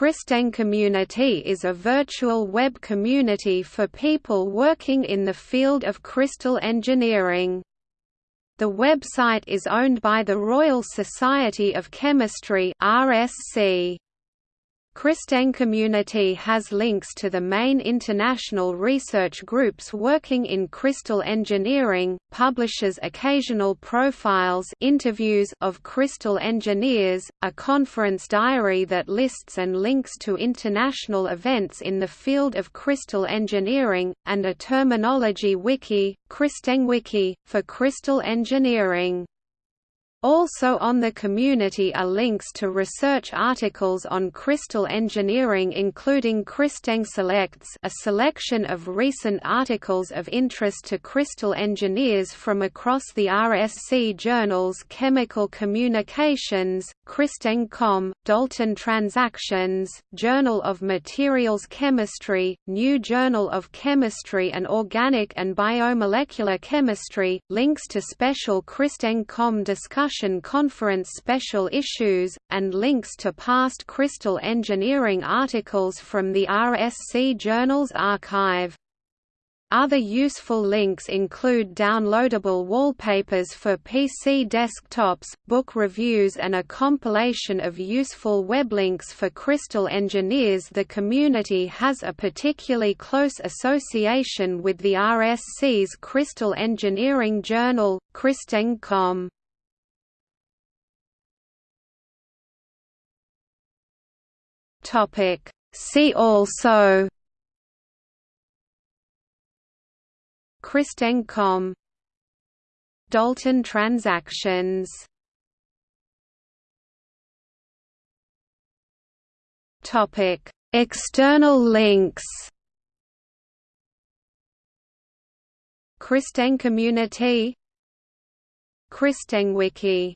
CrystEng Community is a virtual web community for people working in the field of crystal engineering. The website is owned by the Royal Society of Chemistry RSC. CrystEng Community has links to the main international research groups working in crystal engineering, publishes occasional profiles interviews of crystal engineers, a conference diary that lists and links to international events in the field of crystal engineering, and a terminology wiki, CrystEngWiki, for crystal engineering. Also on the community are links to research articles on crystal engineering including CrystEng Selects a selection of recent articles of interest to crystal engineers from across the RSC journals Chemical Communications, CrystEngComm, Dalton Transactions, Journal of Materials Chemistry, New Journal of Chemistry and Organic and Biomolecular Chemistry, links to special CrystEngComm discussions conference special issues, and links to past crystal engineering articles from the RSC Journals archive. Other useful links include downloadable wallpapers for PC desktops, book reviews and a compilation of useful web links for crystal engineers The community has a particularly close association with the RSC's Crystal Engineering Journal, CrystEngComm. Topic. See also. CrystEngComm Dalton transactions. Topic. External links. CrystEng Community CrystEngWiki